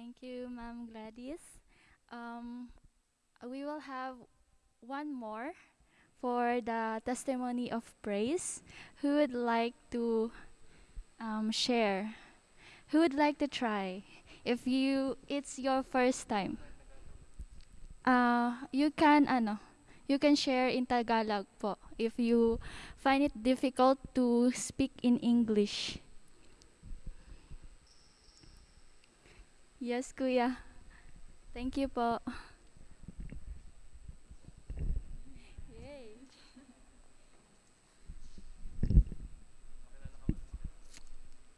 Thank you, Ma'am Gladys. Um, we will have one more for the testimony of praise. Who would like to um, share? Who would like to try? If you, it's your first time. Uh, you can, ano, you can share in Tagalog po if you find it difficult to speak in English. Yes, Kuya. Thank you po.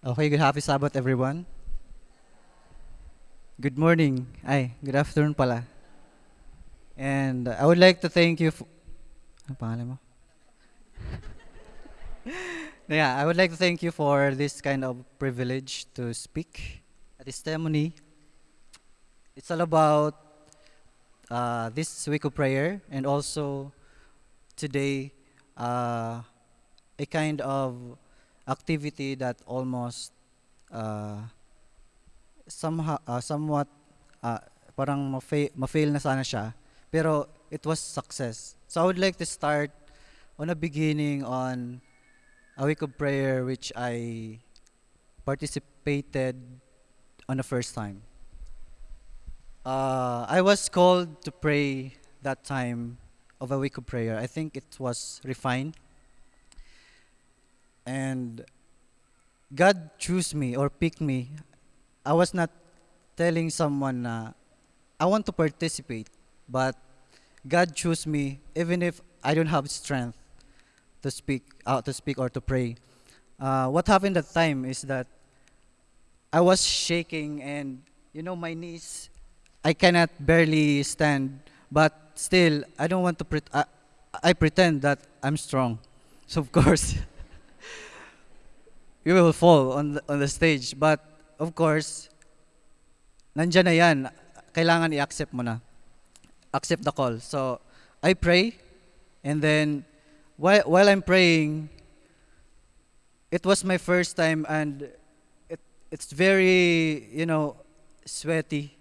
Okay, good happy Sabbath everyone. Good morning. Ay, good afternoon pala. And I would like to thank you for... Mo? yeah, I would like to thank you for this kind of privilege to speak a testimony. It's all about uh, this week of prayer and also today uh, a kind of activity that almost uh, somehow uh, somewhat uh, parang ma-fail, ma-fail na sana siya. Pero it was success. So I would like to start on a beginning on a week of prayer which I participated on the first time uh, I was called to pray that time of a week of prayer I think it was refined and God chose me or picked me. I was not telling someone na I want to participate, but God chose me even if I don't have strength to speak out to speak or to pray. Uh, what happened that time is that I was shaking and you know my knees I cannot barely stand but still I don't want to pre- I, I pretend that I'm strong. So of course you will fall on the, on the stage. But of course, nandyan na yan. Kailangan i-accept mo na. Accept the call. So, I pray, and then while, while I'm praying, it was my first time and it, it's very, you know, sweaty.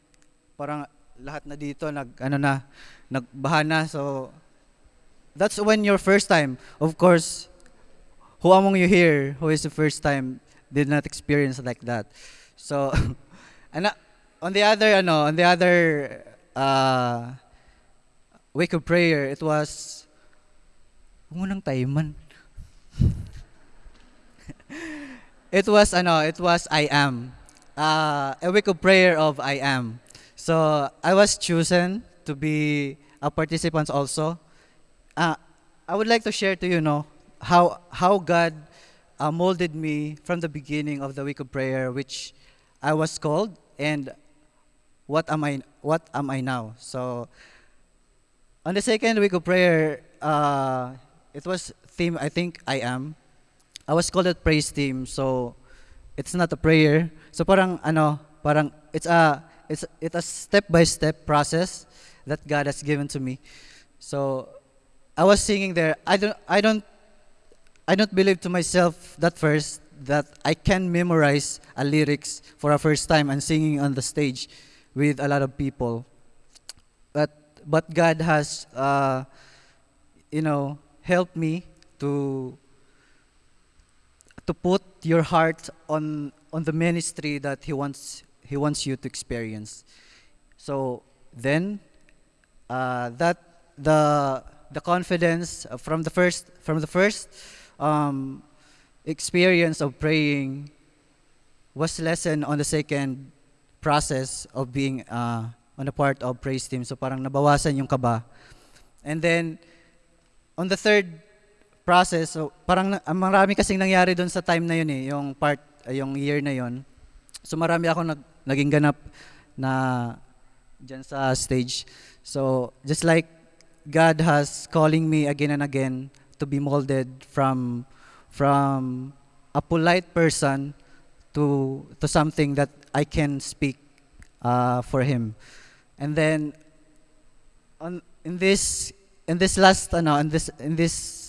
Parang lahat na dito nag ano na, nagbaha na. So that's when your first time. Of course, who among you here who is the first time did not experience like that? So, and uh, on the other, ano, on the other uh, week of prayer, it was, huwag mo nang taiman. it was, ano, it was I am. Uh, a week of prayer of I am. So, I was chosen to be a participant also. Uh, I would like to share to you, you know, how how God uh, molded me from the beginning of the week of prayer, which I was called, and what am I what am I now? So on the second week of prayer, uh, it was theme I think I am. I was called at praise team, so it's not a prayer. So parang ano, parang it's a it's it's a step by step process that God has given to me. So I was singing there. I don't I don't I don't believe to myself that first that I can memorize a lyrics for a first time and singing on the stage with a lot of people. But but God has uh, you know helped me to to put your heart on on the ministry that he wants he wants you to experience. So then uh, that the the confidence from the first from the first um, experience of praying was lessened on the second process of being uh, on the part of praise team. So parang nabawasan yung kaba. And then, on the third process, so parang na, marami kasing nangyari doon sa time na yun eh, yung part, yung year na yun. So marami ako nag, naging ganap na dyan sa stage. So just like God has calling me again and again to be molded from from a polite person to to something that I can speak uh, for him. And then on in this in this last ano in this in this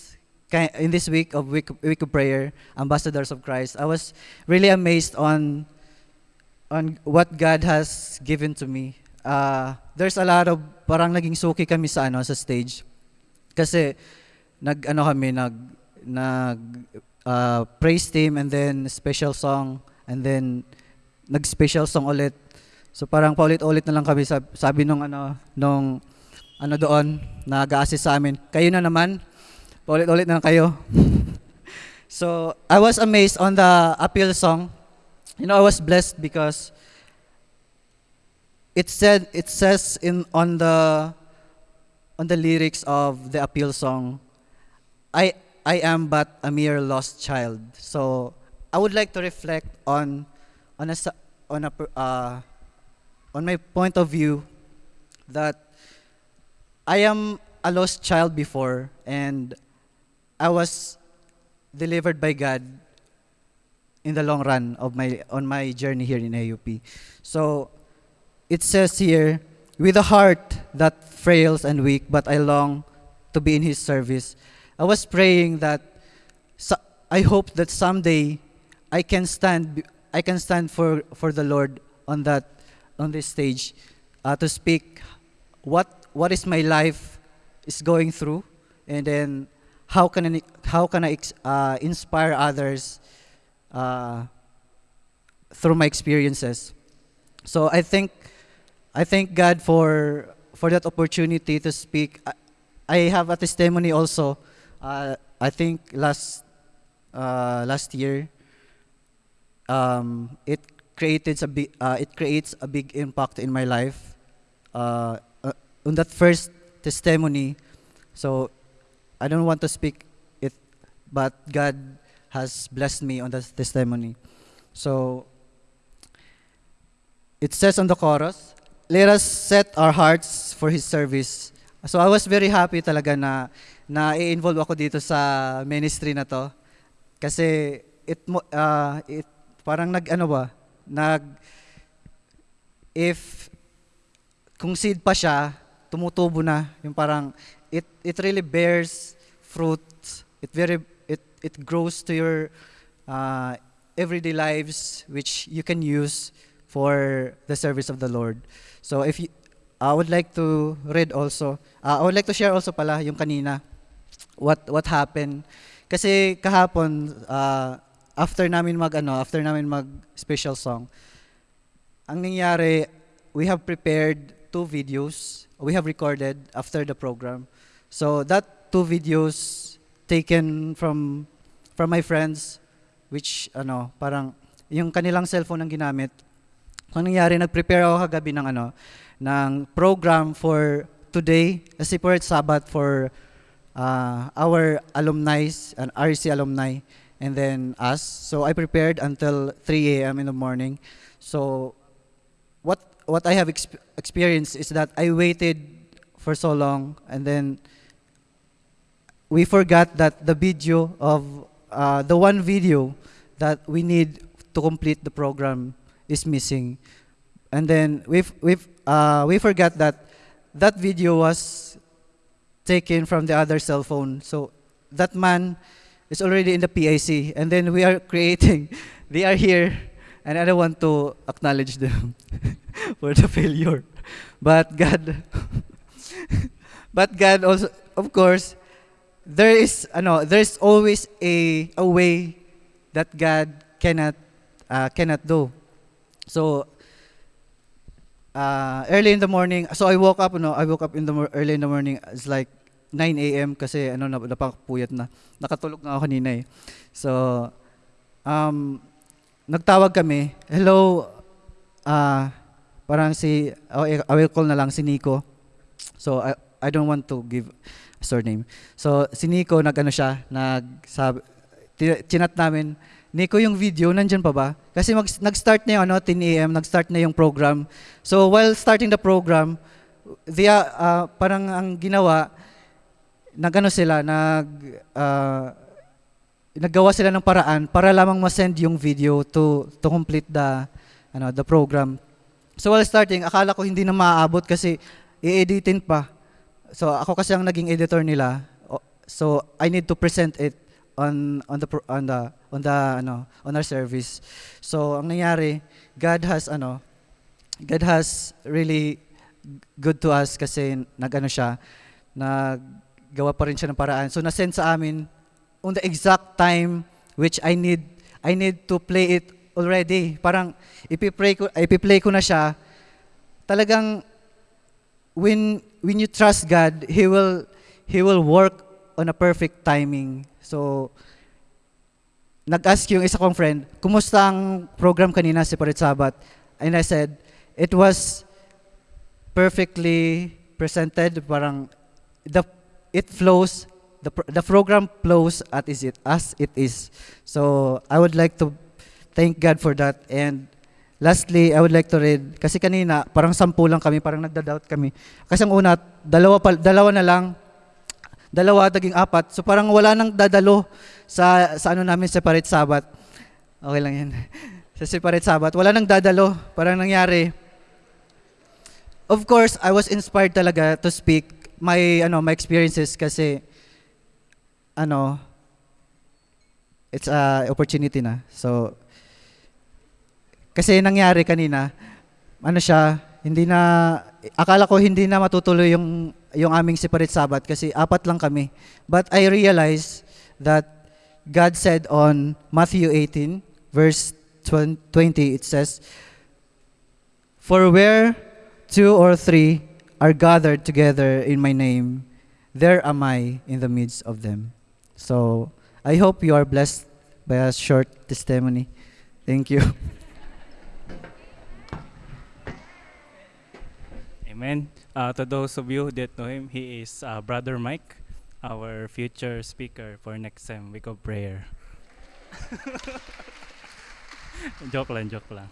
in this week of week, week of prayer, ambassadors of Christ, I was really amazed on on what God has given to me. Uh, there's a lot of parang naging suki kami sa ano sa stage. Kasi nag ano kami nag nag uh, praise team and then special song and then nag special song ulit. So parang paulit-ulit na lang kami sabi, sabi nung ano nung ano doon nag-assist sa amin. Kayo na naman. Paulit-ulit na lang kayo. so I was amazed on the appeal song. You know, I was blessed because it said it says in on the on the lyrics of the appeal song, I I am but a mere lost child. So I would like to reflect on on a on a uh, on my point of view that I am a lost child before and I was delivered by God in the long run of my on my journey here in AUP. So it says here, with a heart that frails and weak, but I long to be in His service. I was praying that so, I hope that someday I can stand I can stand for for the Lord on that on this stage uh, to speak what what is my life is going through and then how can I, how can I uh, inspire others uh, through my experiences. So I think I thank God for for that opportunity to speak. I, I have a testimony also. Uh, I think last uh, last year, um, it created a big uh, it creates a big impact in my life. Uh, uh, on that first testimony, so I don't want to speak it, but God has blessed me on that testimony. So it says on the chorus, let us set our hearts for His service. So I was very happy talaga na na i-involve ako dito sa ministry na to. Kasi it uh, it parang nag ano ba, nag if kung seed pa siya, tumutubo na, yung parang it it really bears fruit. It very it grows to your uh, everyday lives which you can use for the service of the Lord. So if you, I would like to read also. Uh, I would like to share also pala yung kanina what what happened. Kasi kahapon uh, after namin mag ano, after namin mag special song, ang nangyari, we have prepared two videos. We have recorded after the program. So that two videos taken from from my friends which ano, parang yung kanilang cellphone ang ginamit. Ang nangyari, nag-prepare ako kagabi ng ano, ng program for today, a separate Sabbath for uh, our alumni and RC alumni and then us. So I prepared until 3 a.m. in the morning. So what what I have exp- experienced is that I waited for so long and then we forgot that the video of uh, the one video that we need to complete the program is missing. And then we've, we've, uh, we forgot that that video was taken from the other cell phone. So that man is already in the PAC. And then we are creating, they are here, and I don't want to acknowledge them for the failure. But God, but God also, of course, there is, ano, there's always a, a way that God cannot, uh, cannot do. So, uh, early in the morning, so I woke up, no, I woke up in the early in the morning, it's like 9 a.m. kasi ano, nap- napakapuyat na. Nakatulog na ako kanina eh. So, um, nagtawag kami, hello, ah, parang si, oh, I will call na lang si Nico. So, I, I don't want to give surname. So, si Nico, nag-ano siya, nag, chinat namin, Nico, yung video, nandyan pa ba? Kasi mag, nag-start na yung ano, 10 a.m., nag-start na yung program. So, while starting the program, they, are, ah, parang ang ginawa, nagano sila, nag, ah, naggawa sila ng paraan para lamang ma-send yung video to to complete the ano the program. So while starting, akala ko hindi na maaabot kasi i-editin pa. So ako kasi ang naging editor nila. So I need to present it on on the on the on the ano on our service. So ang nangyari, God has ano God has really good to us kasi nagano siya, naggawa pa rin siya ng paraan. So na-send sa amin on the exact time which I need I need to play it already. Parang ipi-play ko ipi-play ko na siya. Talagang when when you trust God, he will he will work on a perfect timing. So nag-ask yung isa kong friend, kumusta ang program kanina si Parit Sabat? And I said, it was perfectly presented, parang the it flows the the program flows at is it as it is. So I would like to thank God for that and lastly I would like to read kasi kanina parang sampu lang kami parang nagda-doubt kami. Kasi ang una dalawa pa, dalawa na lang dalawa naging apat. So parang wala nang dadalo sa sa ano namin separate sabat. Okay lang 'yan. sa separate sabat, wala nang dadalo. Parang nangyari. Of course, I was inspired talaga to speak my ano my experiences kasi ano it's a opportunity na. So kasi nangyari kanina ano siya hindi na akala ko hindi na matutuloy yung yung aming separate Sabbath kasi apat lang kami. But I realized that God said on Matthew 18 verse 20 it says For where two or three are gathered together in my name there am I in the midst of them. So I hope you are blessed by a short testimony. Thank you. Amen. Uh, to those of you didn't know him, he is uh, Brother Mike, our future speaker for next time week of prayer. joke lang, joke lang.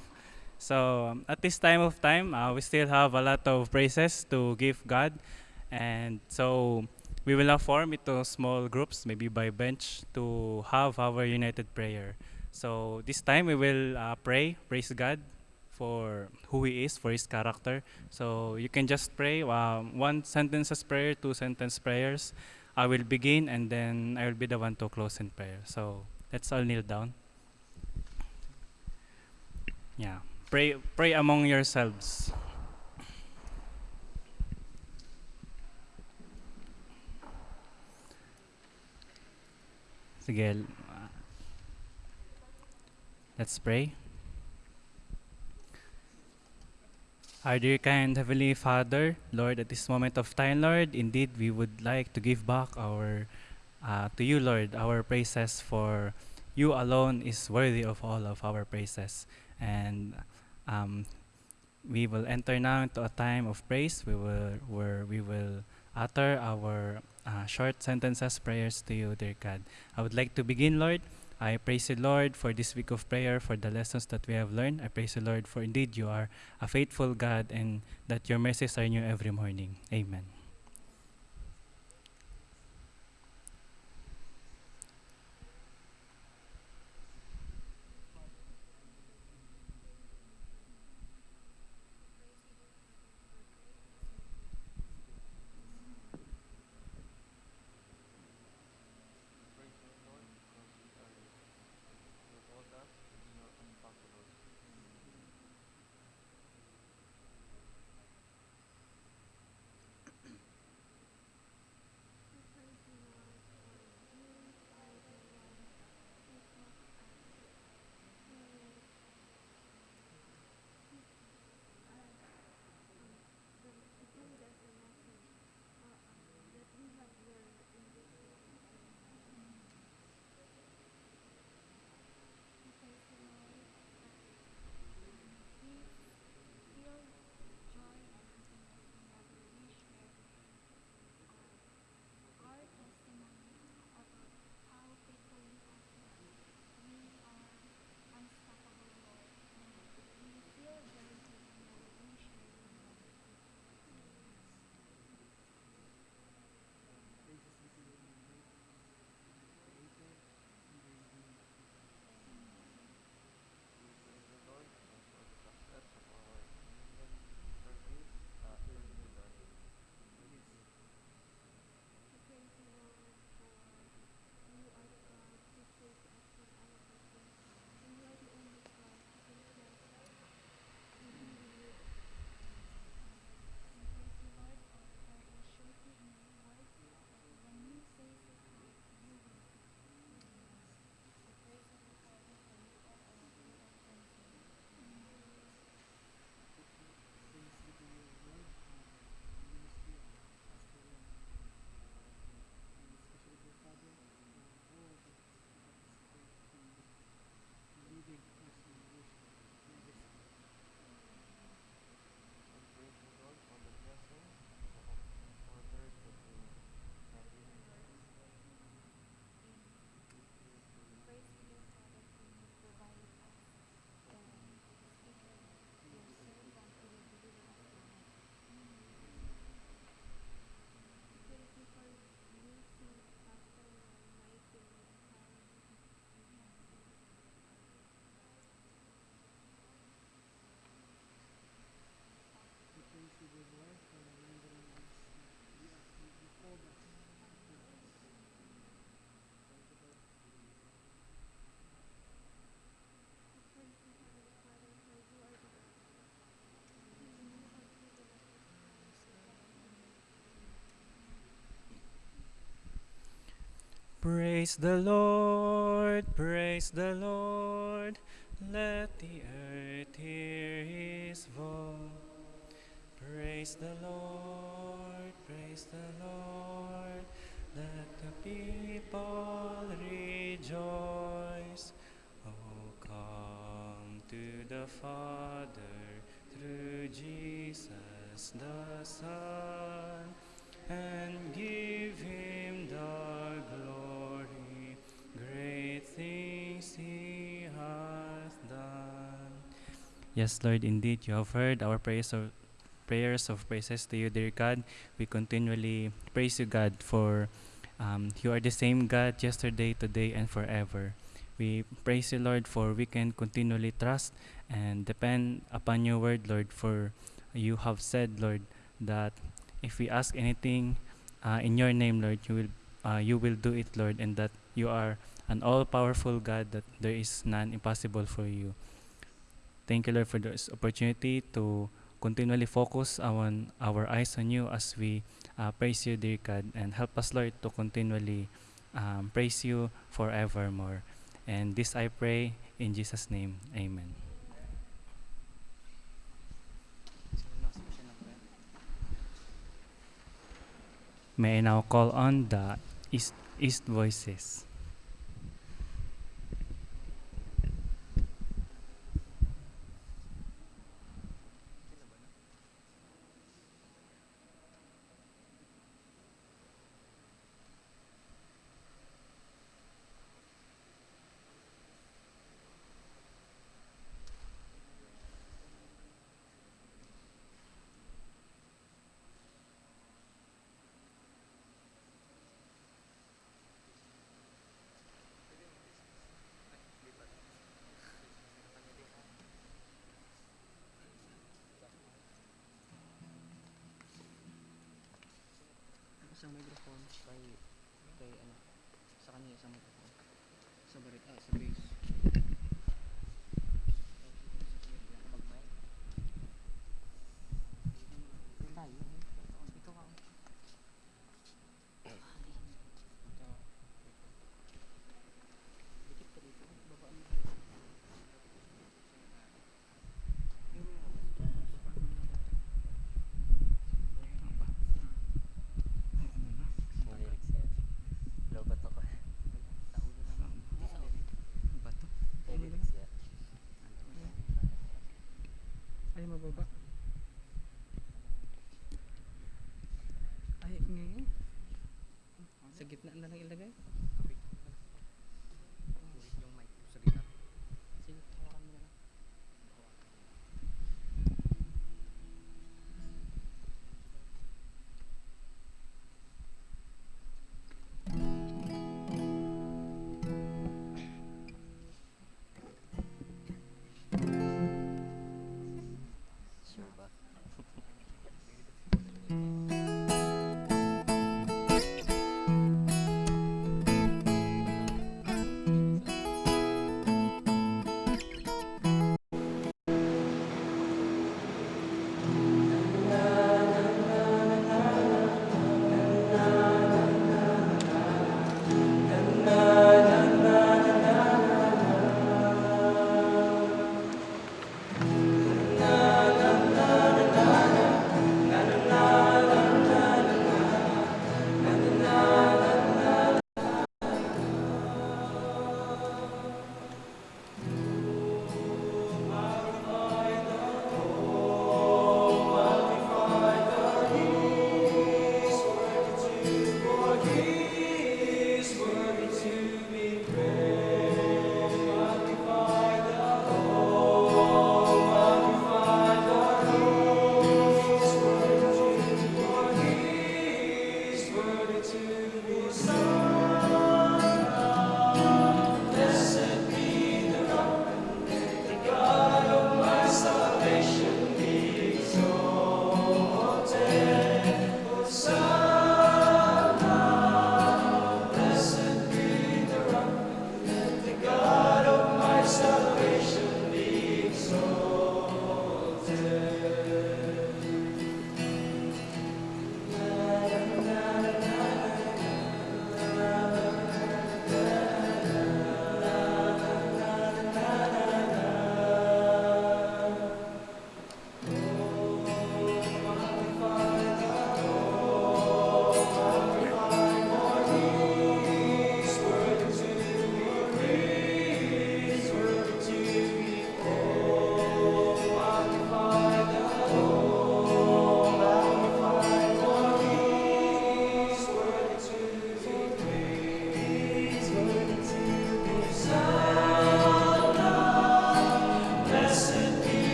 So um, at this time of time, uh, we still have a lot of praises to give God, and so we will now form into small groups, maybe by bench, to have our united prayer. So this time we will uh, pray, praise God for who He is, for His character. So you can just pray um, one sentences prayer, two sentence prayers. I will begin, and then I will be the one to close in prayer. So let's all kneel down. Yeah, pray, pray among yourselves. Sige, let's pray. Our dear kind Heavenly Father, Lord, at this moment of time, Lord, indeed we would like to give back our uh, to you, Lord, our praises for you alone is worthy of all of our praises. And um, we will enter now into a time of praise. We will where we will utter our uh, short sentences prayers to you, dear God. I would like to begin, Lord. I praise the Lord, for this week of prayer, for the lessons that we have learned. I praise the Lord, for indeed you are a faithful God and that your mercies are new every morning. Amen. Praise the Lord, praise the Lord. Let the earth hear his voice. Praise the Lord, praise the Lord. Let the people rejoice. Oh, come to the Father through Jesus the Son and give him Yes, Lord, indeed, you have heard our prayers of prayers of praises to you, dear God. We continually praise you, God, for um, you are the same God yesterday, today, and forever. We praise you, Lord, for we can continually trust and depend upon your word, Lord, for you have said, Lord, that if we ask anything uh, in your name, Lord, you will uh, you will do it, Lord, and that you are an all-powerful God, that there is none impossible for you. Thank you, Lord, for this opportunity to continually focus on our eyes on you as we uh, praise you, dear God, and help us, Lord, to continually um, praise you forevermore. And this I pray in Jesus' name. Amen. May I now call on the East, East Voices. Ay, mababa. Ay, ngayon. Sa gitna na lang ilagay.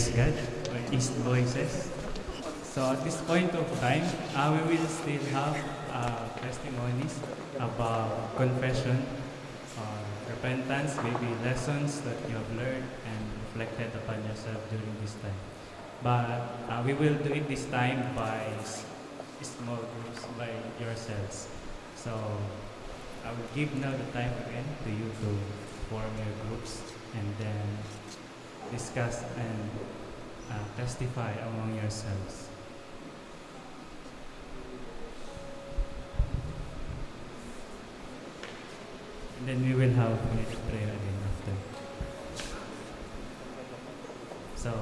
Praise God. For East Voices. So at this point of time, uh, we will still have uh, testimonies about confession, or repentance, maybe lessons that you have learned and reflected upon yourself during this time. But uh, we will do it this time by small groups, by yourselves. So I will give now the time again to you to form your groups and then discuss and uh, testify among yourselves. And then we will have unity prayer again after. So,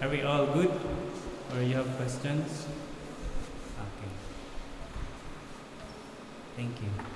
are we all good? Or you have questions? Okay. Thank you.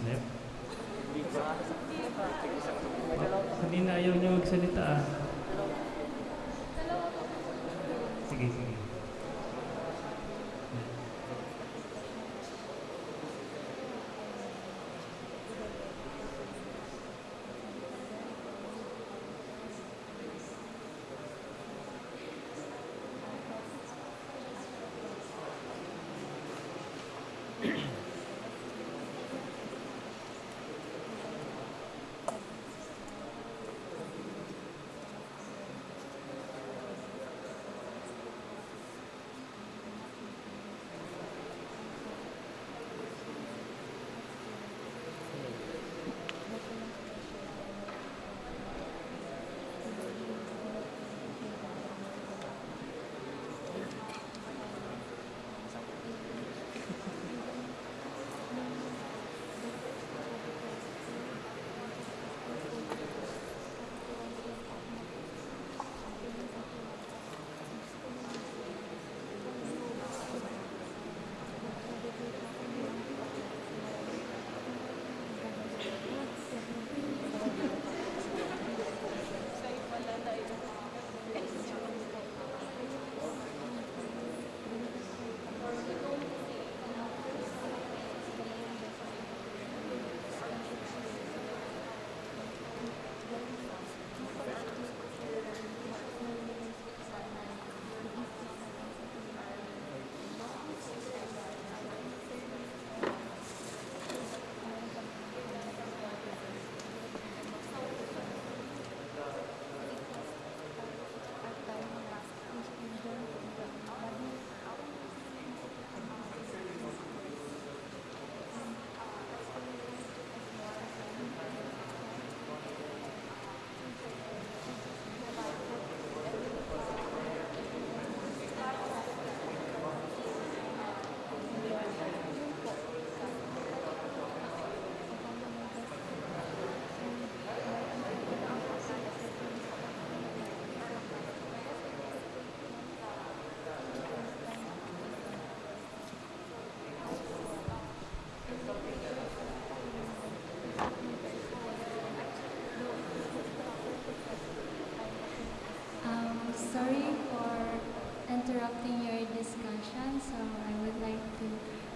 Snap? Kanina ayaw niya magsalita ah.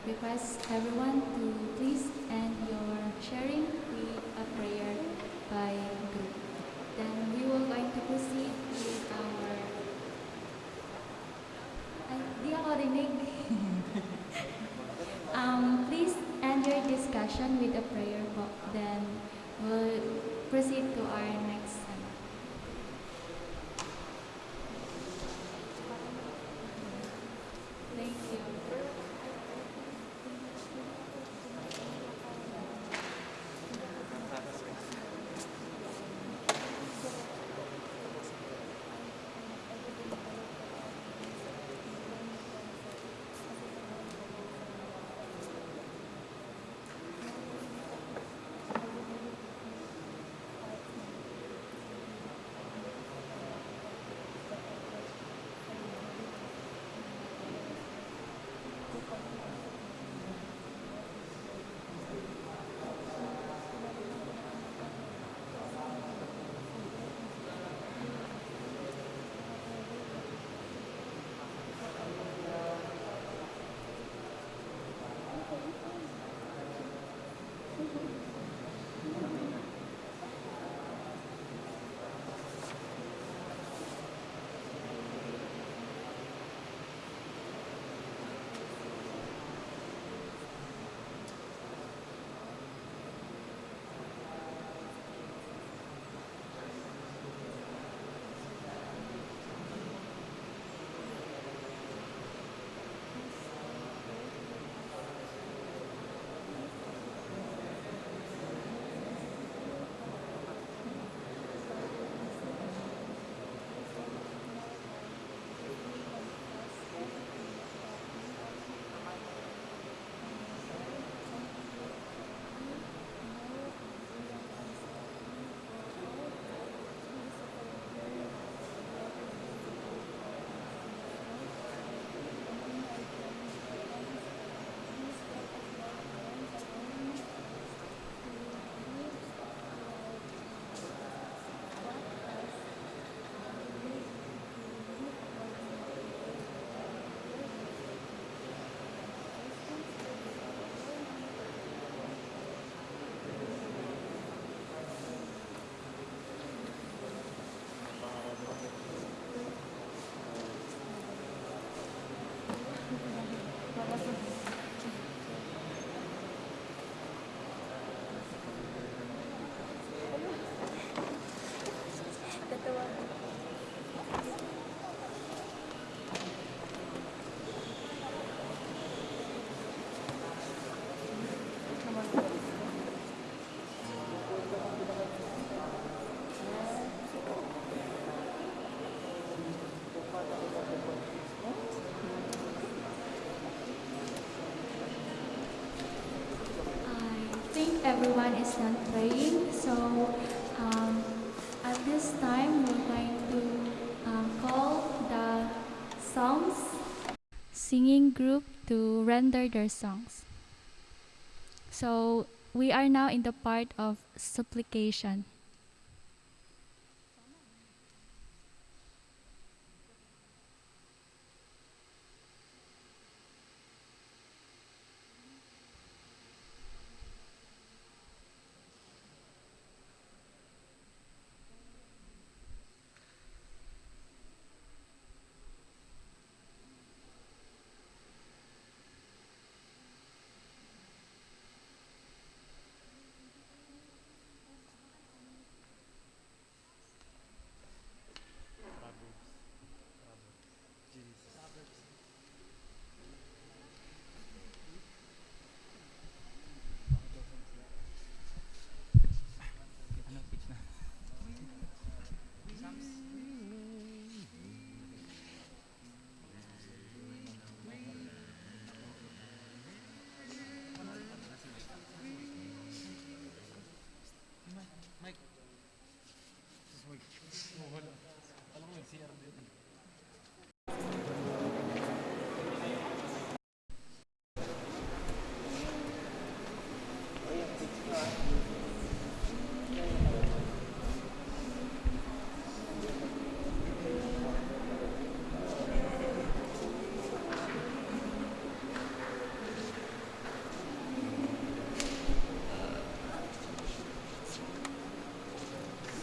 Request everyone to please end your sharing with a prayer by group. Then we will going to proceed with our... Ay, di ako rinig. Everyone is done praying, so um, at this time we're going to um, call the songs singing group to render their songs. So we are now in the part of supplication.